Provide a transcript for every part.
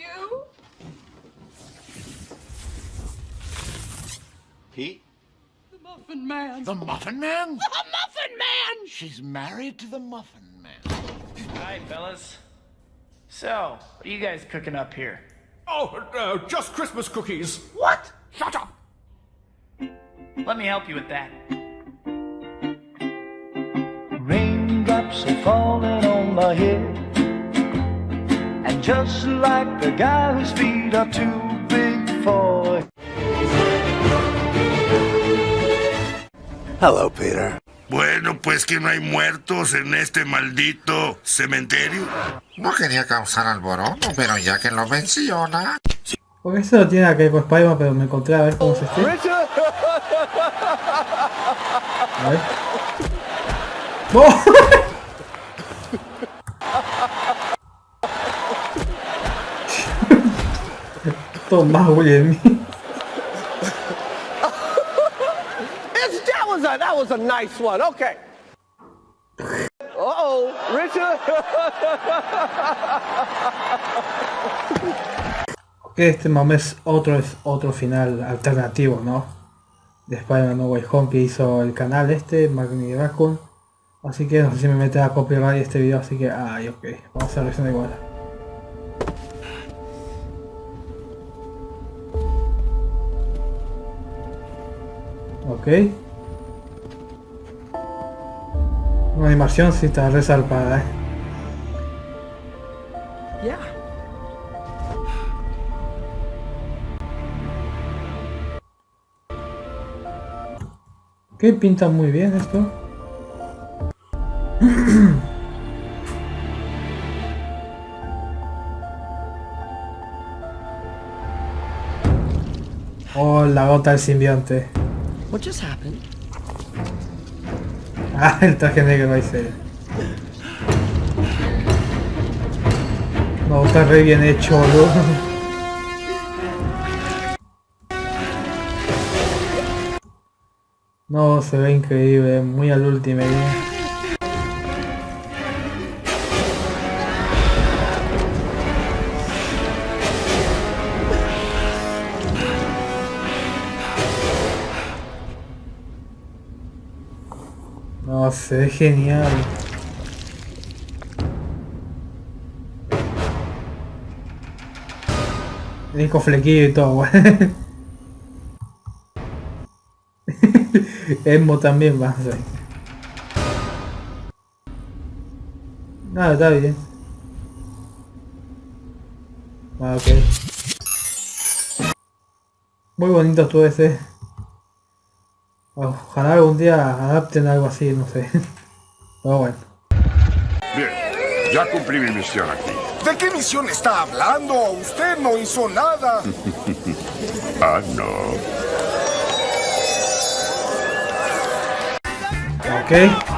you? Pete? The Muffin Man. The Muffin Man? The Muffin Man! She's married to the Muffin Man. Hi, fellas. So, what are you guys cooking up here? Oh, uh, just Christmas cookies. What? Shut up! Let me help you with that. Raindrops are falling on my head. Just like the guy whose feet are too big for. Hello, Peter. Bueno, pues que no hay muertos en este maldito cementerio. No quería causar alboroto, pero ya que lo menciona... Porque eso no tiene nada que ver con Spider-Man, pero me encontré a ver cómo se esté. A ver. ¡Oh! Toma, William. It's, that was a that was a nice one. Okay. Oh, Richard. Este momento es otro, es otro final alternativo, ¿no? De Spider-Man No Way Home que hizo el canal este, Magni Raccoon. Así que no sé si me mete a copyright este video, así que, ay, ok, vamos a hacer la versión igual. Ok. Una animación sí está resalpada, eh. Yeah. Ok, pinta muy bien esto. Oh, la gota del simbionte. What just happened? Ah, el traje negro ahí se... No, está re bien hecho, boludo. No, se ve increíble, muy al último. No, se ve genial. Vení con flequillo y todo, güey. Emo también va a. Nada, está bien. Ah, ok. Muy bonito todo ese. Ojalá algún día adapten algo así, no sé. Pero bueno. Bien, ya cumplí mi misión aquí. ¿De qué misión está hablando? Usted no hizo nada. Ah, no. Ok.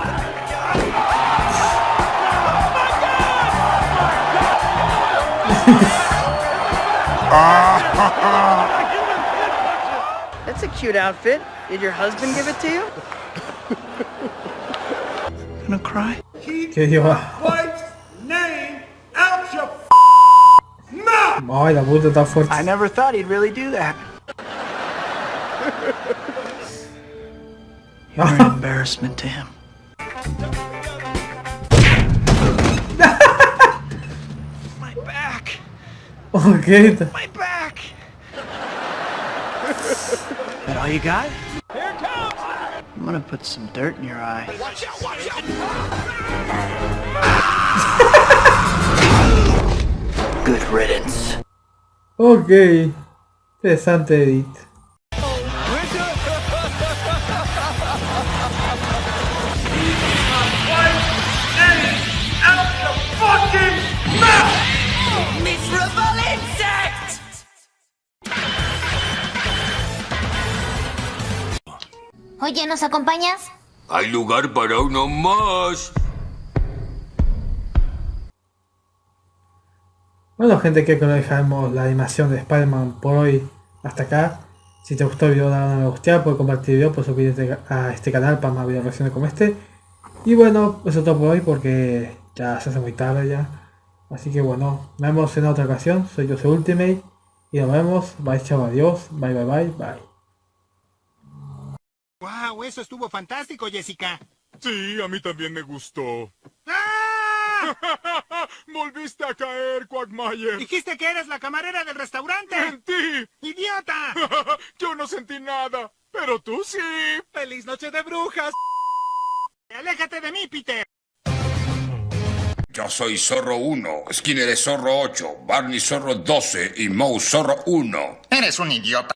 That's a cute outfit. Did your husband give it to you? Gonna cry? ¿Qué lleva? Ay, la puta está fuerte. I never thought he'd really do that. You're an embarrassment to him. My back! Ok. My back! that all you got? Here it comes! I'm gonna put some dirt in your eye. Watch out, watch out! Good riddance. Ok. Interesante edit. Miserable Oye, ¿nos acompañas? Hay lugar para uno más. Bueno gente, creo que lo dejamos la animación de Spider-Man por hoy hasta acá. Si te gustó el video, dale a me gusta, puedes compartir el video, puedes suscribirte a este canal para más videos reacciones como este. Y bueno, eso es todo por hoy porque ya se hace muy tarde ya. Así que bueno, nos vemos en otra ocasión. Soy yo, soy Ultimate. Y nos vemos. Bye, chao, adiós. Bye, bye, bye, bye. ¡Wow! Eso estuvo fantástico, Jessica. Sí, a mí también me gustó. ¡Ah! Volviste a caer, Quagmire. Dijiste que eres la camarera del restaurante. ¡Mentí! ¡Idiota! Yo no sentí nada, pero tú sí. ¡Feliz noche de brujas! ¡Aléjate de mí, Peter! Yo soy Zorro 1, Skinner es Zorro 8, Barney Zorro 12 y Moe Zorro 1. Eres un idiota.